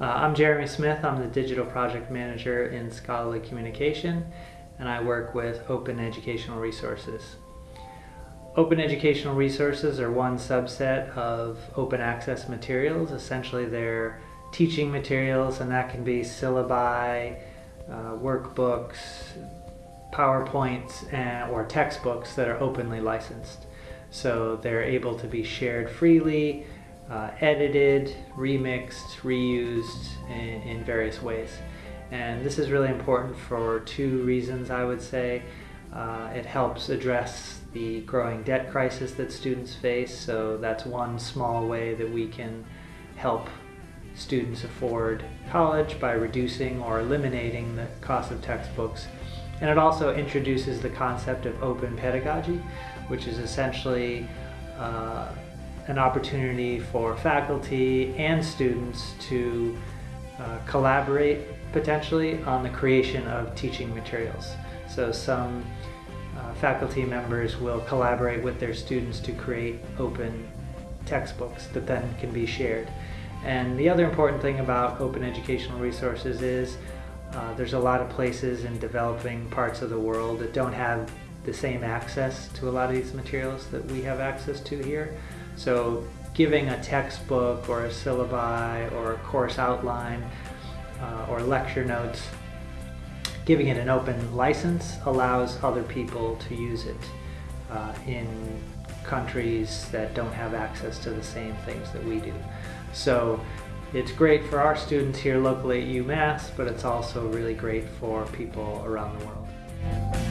Uh, I'm Jeremy Smith. I'm the Digital Project Manager in Scholarly Communication, and I work with Open Educational Resources. Open Educational Resources are one subset of open access materials. Essentially, they're teaching materials, and that can be syllabi, uh, workbooks, PowerPoints, and, or textbooks that are openly licensed. So they're able to be shared freely uh, edited, remixed, reused in, in, various ways. And this is really important for two reasons, I would say. Uh, it helps address the growing debt crisis that students face, so that's one small way that we can help students afford college by reducing or eliminating the cost of textbooks. And it also introduces the concept of open pedagogy, which is essentially uh, an opportunity for faculty and students to uh, collaborate potentially on the creation of teaching materials. So some uh, faculty members will collaborate with their students to create open textbooks that then can be shared. And the other important thing about open educational resources is uh, there's a lot of places in developing parts of the world that don't have the same access to a lot of these materials that we have access to here. So giving a textbook or a syllabi or a course outline uh, or lecture notes, giving it an open license allows other people to use it uh, in countries that don't have access to the same things that we do. So it's great for our students here locally at UMass, but it's also really great for people around the world.